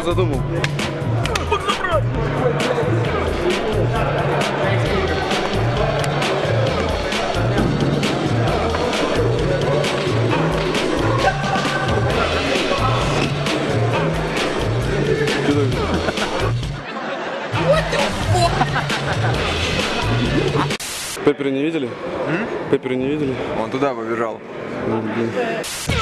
что задумал? Что Пеппера не видели? Пеппера не видели? Он туда побежал. Блин.